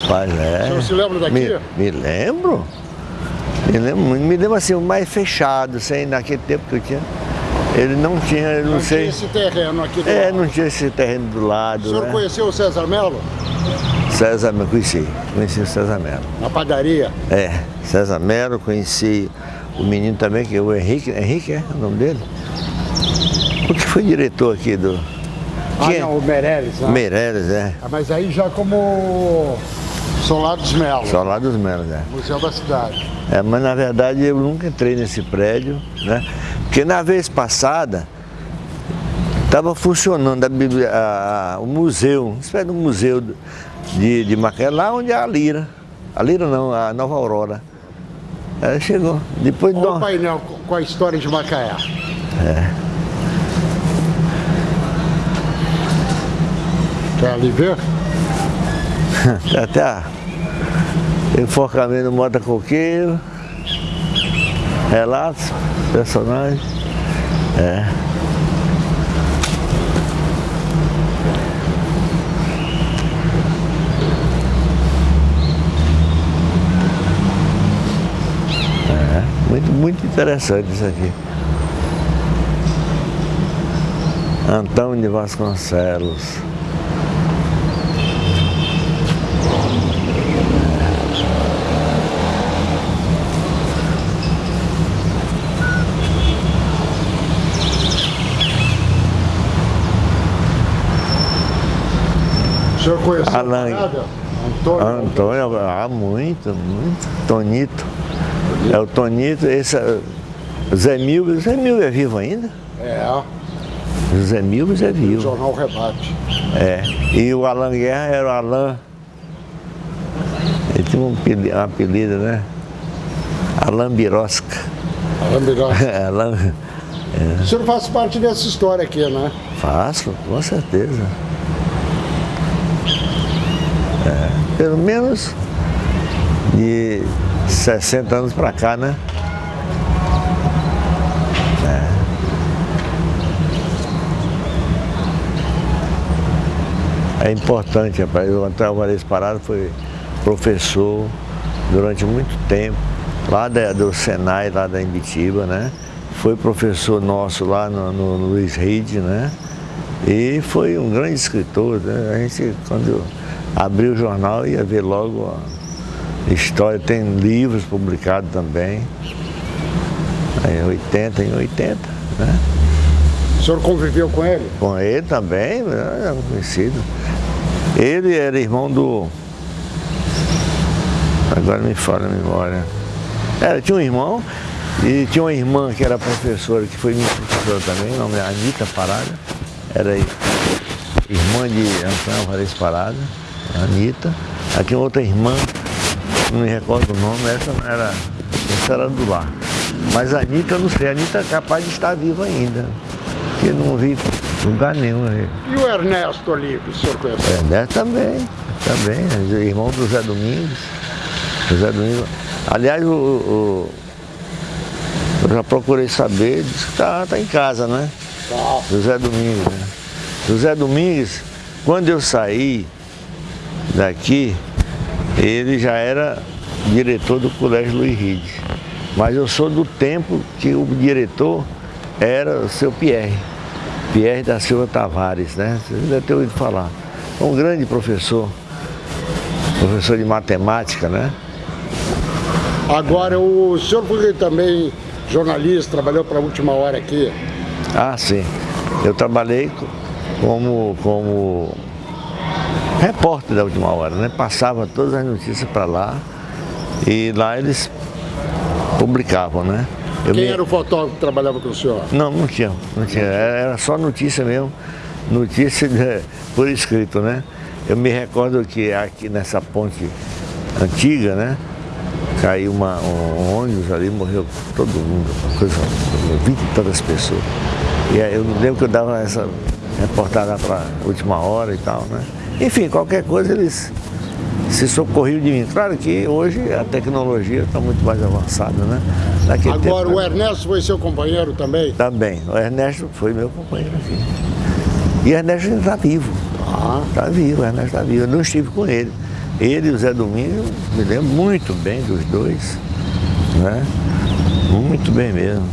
Rapaz, é. O senhor se lembra daqui? Me, me lembro. Me lembro, me lembro assim, mais fechado, sem naquele tempo que eu tinha. Ele não tinha, eu não, Não sei. tinha esse terreno aqui do É, lado. não tinha esse terreno do lado. O senhor né? conheceu o César Melo? César Melo, conheci, conheci o César Melo. Na padaria? É, César Melo, conheci o menino também, que é o Henrique, Henrique é o nome dele? O que foi diretor aqui do. Ah, Quem? não, o Meirelles, né? Meireles, é. Ah, Mas aí já como Solados Melo, Só lá dos Melos, é. Museu da Cidade. É, mas na verdade eu nunca entrei nesse prédio, né? Porque na vez passada estava funcionando a a- o museu, espécie de um museu de, de Macaé, lá onde é a Lira. A Lira não, a Nova Aurora. Ela chegou. Depois de Olha o painel com- a história de Macaé. Quer ali ver? até a enforcamento Mota Coqueiro, relatos, personagens. É. É, muito, muito interessante isso aqui. Antônio de Vasconcelos. O senhor conheceu Alan- o? Antônio? Antônio, ah, muito, muito. Tonito. É o Tonito, esse é o Zé Milves. Zé Milves é vivo ainda? É, O Zé Milves é o vivo. Jornal Rebate. É. E o Alan Guerra era o Alan. Ele tinha um apelido, né? Alan Birosca. Alain Birosca. Alan. O senhor faz parte dessa história aqui, né? Faço, com certeza. É, pelo menos de 60 anos pra cá, né? É, é importante, rapaz. O Antônio Varejo Parado foi professor durante muito tempo, lá da- do Senai, lá da Imbitiba, né? Foi professor nosso lá no, no Luiz Reed, né? E foi um grande escritor, né? A gente, quando abriu o jornal, ia ver logo a história. Tem livros publicados também. Em 80, em 80, né? O senhor conviveu com ele? Com ele também, né, é conhecido. Ele era irmão do. Agora me fala a memória. Era, tinha um irmão e tinha uma irmã que era professora, que foi minha professora também, o nome é Anitta Parada. Era irmã de Antônio Alvarez Parada, Anitta. Aí tinha outra irmã, não me recordo o nome, essa era, essa era do lar. Mas a Anitta, eu não sei, a Anitta é capaz de estar viva ainda. Porque não vi lugar nenhum. né? E o Ernesto ali, que o senhor conheceu? É, né, também, também, irmão do Zé Domingos. O Zé Domingos. Aliás, o, o- eu já procurei saber, disse que tá, tá em casa, né? Tá. José Domingos, né? José Domingos, quando eu saí daqui, ele já era diretor do Colégio Luiz Ride. Mas eu sou do tempo que o diretor era o seu Pierre, Pierre da Silva Tavares, né? Você deve ter ouvido falar. Um grande professor, professor de matemática, né? Agora, o senhor foi também jornalista, trabalhou para a última hora aqui. Ah, sim. Eu trabalhei co- como, como repórter da última hora, né? Passava todas as notícias para lá e lá eles publicavam, né? Eu Quem me- era o fotógrafo que trabalhava com o senhor? Não, não tinha, não tinha. Era só notícia mesmo, notícia de- por escrito, né? Eu me recordo que aqui nessa ponte antiga, né? Caiu uma, um ônibus ali, morreu todo mundo, uma coisa, vinte e tantas pessoas. E aí eu lembro que eu dava essa reportada para última hora e tal, né? Enfim, qualquer coisa eles se socorriam de mim. Claro que hoje a tecnologia está muito mais avançada, né? Naquele Agora, tempo, o Ernesto foi seu companheiro também? Também. O Ernesto foi meu companheiro aqui. E o Ernesto está vivo. Ah, Está vivo, o Ernesto está vivo. Eu não estive com ele. Ele e o Zé Domingos, me lembro muito bem dos dois, né? Muito bem mesmo.